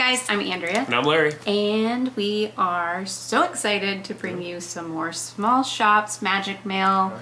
guys, I'm Andrea. And I'm Larry. And we are so excited to bring you some more small shops, magic mail,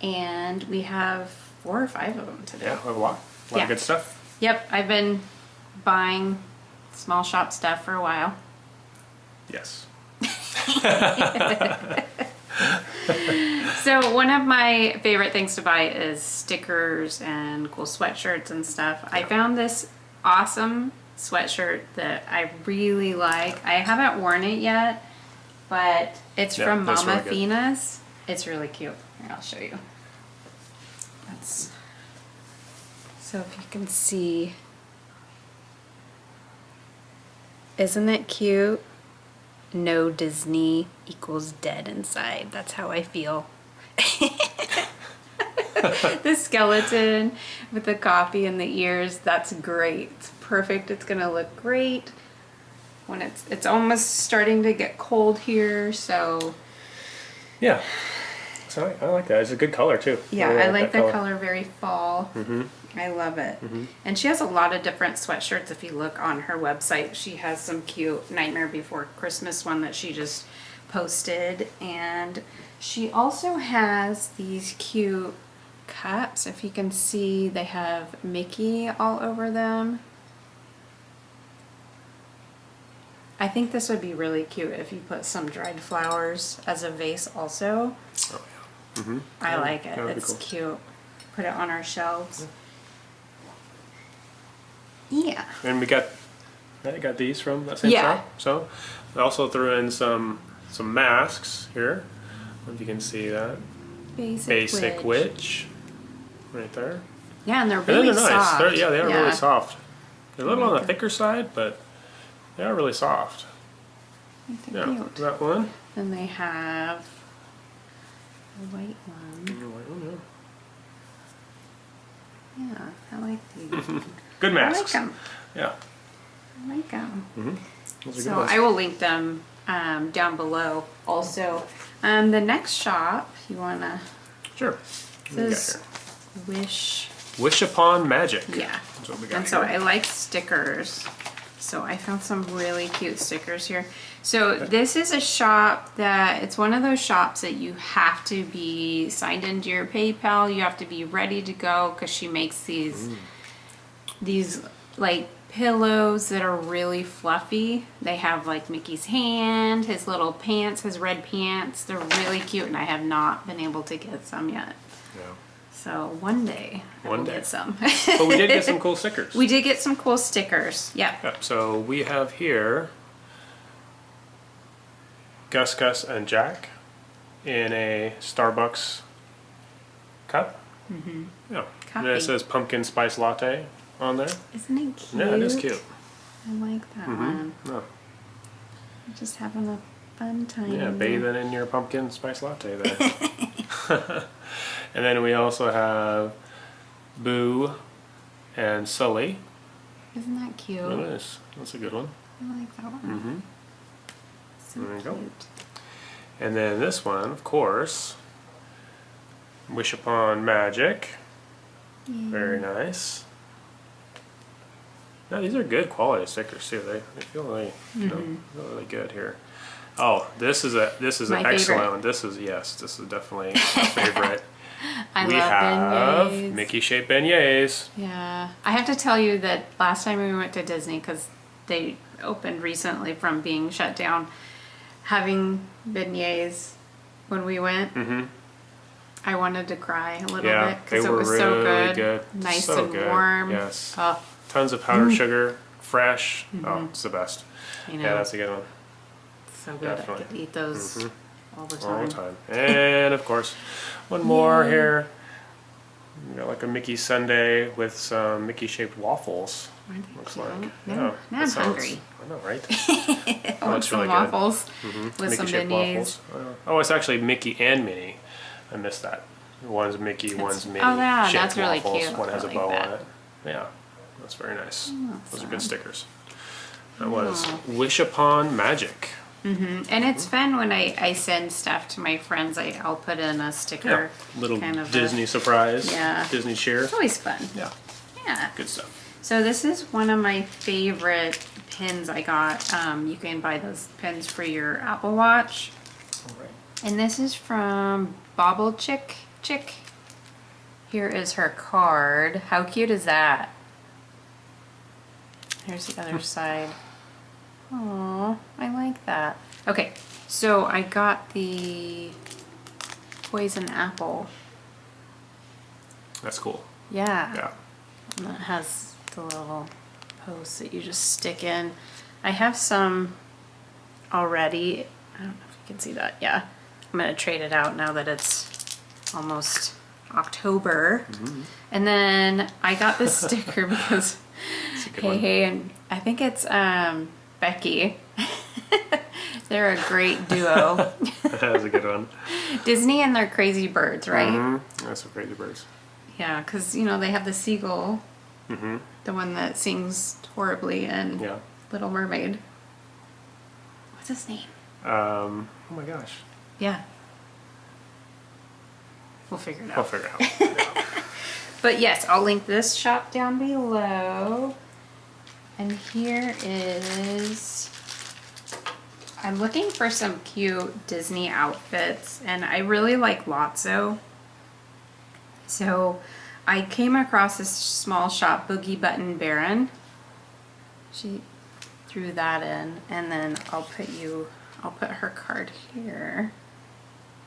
and we have four or five of them today. Yeah, we have a lot. A lot Yeah. of good stuff. Yep, I've been buying small shop stuff for a while. Yes. So one of my favorite things to buy is stickers and cool sweatshirts and stuff. I found this awesome sweatshirt that I really like. I haven't worn it yet, but it's Yeah, from Mama really good. It's really cute. Here, I'll show you. That's so if you can see. Isn't it cute? No Disney equals dead inside. That's how I feel. the skeleton with the coffee and the ears, that's great. It's perfect. It's gonna look great when it's it's almost starting to get cold here, so Yeah. So I, I like that. It's a good color too. yeah, really I like the color. very fall. Mm-hmm. I love it. Mm -hmm. And she has a lot of different sweatshirts. If you look on her website, she has some cute Nightmare Before Christmas one that she just posted. And she also has these cute cups. If you can see, they have Mickey all over them. I think this would be really cute if you put some dried flowers as a vase also. Oh, yeah. Mm-hmm. I like it. that would be It's cool. cute. Put it on our shelves. Yeah. And we got, I got these from that same Yeah. shop. So I also threw in some some masks here. I don't know if you can see that. Basic, Basic witch. witch. Right there. Yeah, and they're And really they're nice. soft. They're, yeah, they are Yeah. really soft. They're a little on the thicker side, but they are really soft. Yeah, cute. that one. Then they have a white one. And the white one, yeah. Yeah, I like these. Good masks. I like them. Yeah. I like them. Are good So. I will link them um, down below. Also, um, the next shop you wanna Sure. What do we got this wish. Wish upon magic. Yeah. That's what we got And so. I like stickers. So I found some really cute stickers here. So this is a shop that it's one of those shops that you have to be signed into your PayPal. You have to be ready to go because she makes these these like pillows that are really fluffy. They have like Mickey's hand, his little pants, his red pants. They're really cute and I have not been able to get some yet. So one day One will day. get some. But we did get some cool stickers. We did get some cool stickers. Yeah. Yeah, so we have here Gus, Gus, and Jack in a Starbucks cup. Mm-hmm. Yeah. And it says pumpkin spice latte on there. Isn't it cute? Yeah, it is cute. I like that Mm-hmm. one. Yeah. I'm just having a fun time. Yeah, bathing in your pumpkin spice latte there. and then we also have Boo and Sully. Isn't that cute? It is. That's a good one. I like that one. Mm-hmm. So There you cute. go. And then this one, of course, Wish Upon Magic. Very nice. No, these are good quality stickers too. They, they feel really, Mm-hmm. feel really good here. Oh, this is a this is My an excellent favorite. one. This is yes, this is definitely a favorite. I we love have beignets. Mickey shaped beignets. Yeah. I have to tell you that last time we went to Disney, because they opened recently from being shut down, having beignets when we went, Mhm. I wanted to cry a little Yeah, bit because it was so good. good. Nice So and good. warm. Yes. Oh, Tons of powdered sugar, fresh. Oh, it's the best. you know, Yeah, that's a good one. So good. I definitely. could eat those all the time. all the time. And of course, one more here. You got like a Mickey sundae with some Mickey shaped waffles. Aren't they Looks cute? like. Now, yeah, now that I'm sounds- hungry. I know, right? I want looks some really good. waffles Mhm. with Mickey some beignets. waffles. Oh, it's actually Mickey and Minnie. I missed that. One's Mickey, one's Minnie. oh, yeah, shaped that's really waffles. cute. One has I a like bow that. on it. Yeah, that's very nice. Those are good stickers. That was Oh. Wish Upon Magic. And it's fun when I, I send stuff to my friends. I, I'll put in a Yeah, sticker. little kind of a- Disney surprise. Yeah. Disney cheer. It's always fun. Yeah, Yeah. good stuff. So this is one of my favorite pins I got. Um, you can buy those pins for your Apple Watch. All right. And this is from Bobble Chick Chick. Here is her card. How cute is that? Here's the other side. Oh, I like that. Okay, so I got the poison apple. That's cool. Yeah. Yeah. And that has the little posts that you just stick in. I have some already. I don't know if you can see that. Yeah. I'm going to trade it out now that it's almost October. Mm -hmm. And then I got this sticker because It's a good hey one. hey and I think it's um Becky. They're a great duo. that was a good one. Disney and their crazy birds, right? hmm That's some crazy birds. Yeah, because you know they have the seagull, hmm the one that sings horribly and Yeah. Little Mermaid. What's his name? Um, oh my gosh. Yeah. We'll figure it out. We'll figure it out. But yes, I'll link this shop down below. And here is. I'm looking for some cute Disney outfits, and I really like Lotso. So I came across this small shop, Boogie Button Baron. She threw that in, and then I'll put you, I'll put her card here.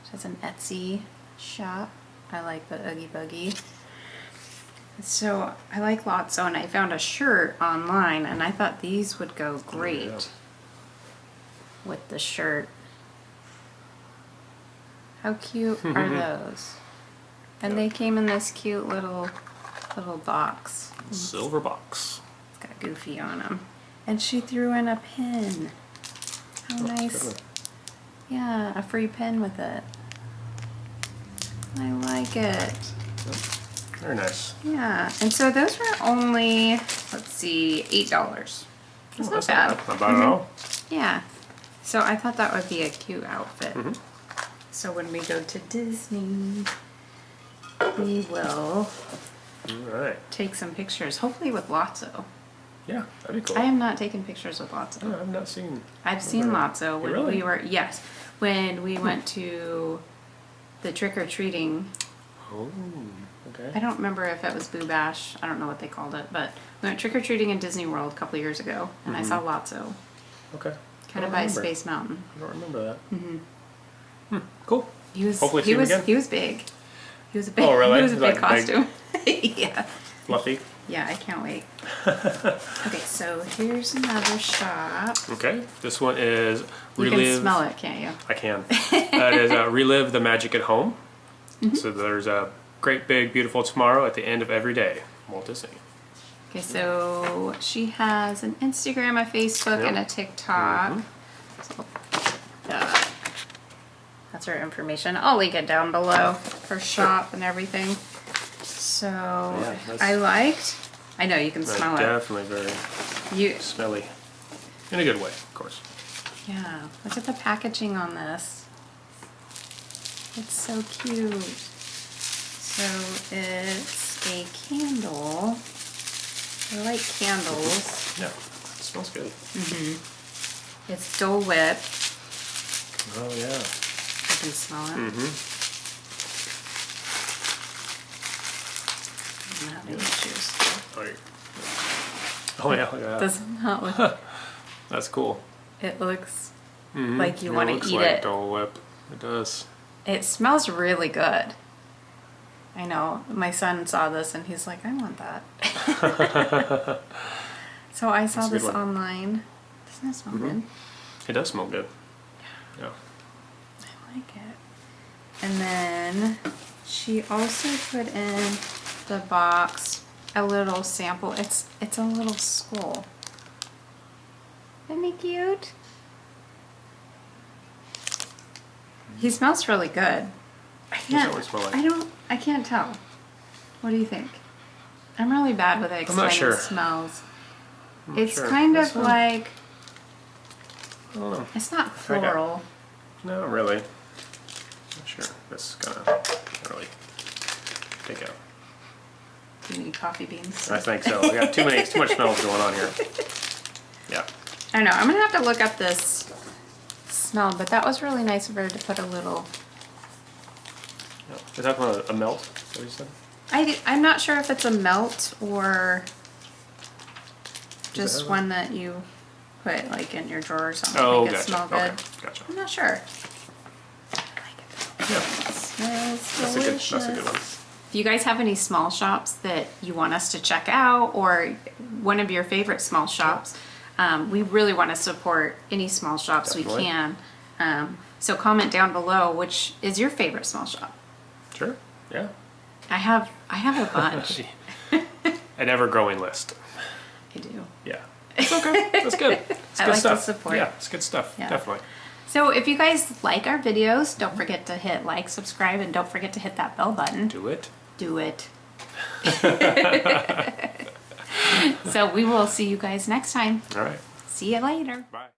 She has an Etsy shop. I like the Oogie Boogie. So I like Lotso, oh, and I found a shirt online, and I thought these would go great yeah. with the shirt. How cute are those? And they came in this cute little little box. Silver box. It's got Goofy on them. And she threw in a pin. How Oh, nice. good. Yeah, a free pin with it. I like it. Very nice. Yeah, and so those were only, let's see, $8. That's Oh, not that's bad. Not bad at all. Yeah. So I thought that would be a cute outfit. Mhm. So when we go to Disney, we will All right. take some pictures, hopefully with Lotso. Yeah, that'd be cool. I have not taken pictures with Lotso. Oh, I've not seen. I've seen. Lotso when Really? we were yes, when we went to the trick or treating. Oh, I don't remember if it was Boo Bash. I don't know what they called it, but we went trick or treating in Disney World a couple years ago, and I saw Lotso, Okay. kind of by remember. Space Mountain. I don't remember that. Mm-hmm. Hmm. Cool. He was Hopefully he was again. he was big. He was a big. Oh, really? He was a big Like big? costume. yeah. Fluffy. Yeah, I can't wait. okay, so here's another shop. Okay. This one is You can smell it, can't you? I can. that is uh, relive the magic at home. Mm-hmm. So there's a great big beautiful tomorrow at the end of every day. Walt Disney. Okay, so she has an Instagram, a Facebook, and a Yep. TikTok. So, uh, that's her information. I'll link it down below. Her shop and everything. So that's- I liked. I know you can smell it. definitely very You smelly. In a good way, of course. yeah. Look at the packaging on this. It's so cute. So it's a candle. I like candles. Yeah. It smells good. Mhm. It's Dole Whip. Oh yeah. I can smell it. Mm-hmm. I'm having issues. Oh, you- oh yeah, that. Does not look. That's cool. It looks Mhm. like you want to eat like it. Dole Whip. It does. It smells really good. I know. My son saw this and he's like, I want that. so I saw That's a good this one. Online. Doesn't it smell mm-hmm. good? It does smell good. Yeah. I like it. And then she also put in the box a little sample. It's it's a little skull. Isn't he cute? He smells really good. I can't. like? I don't. I can't tell. What do you think? I'm really bad with explaining sure. smells. I'm It's sure. kind This of one- like I don't know. it's not floral. No, really. Not sure. This is gonna really take out. Do you need coffee beans? I think so. We got too many, too much smells going on here. Yeah. don't know. I'm gonna have to look up this smell, but that was really nice of her to put a little. Is that a, a melt? What you said? I I'm not sure if it's a melt or just have one that you put like in your drawer or something. Oh, make it gotcha. smell Okay, good. gotcha. I'm not sure. I like it. Yeah, It smells that's a good. That's a good one. If you guys have any small shops that you want us to check out or one of your favorite small shops, um, we really want to support any small shops Definitely. we can. Um, so comment down below which is your favorite small shop. Sure. Yeah. I have I have a bunch. An ever-growing list. I do. Yeah. It's okay. That's good. It's I good like stuff. support. Yeah, it's good stuff. Yeah. Definitely. So if you guys like our videos, don't forget to hit like, subscribe, and don't forget to hit that bell button. Do it. Do it. so we will see you guys next time. All right. See you later. Bye.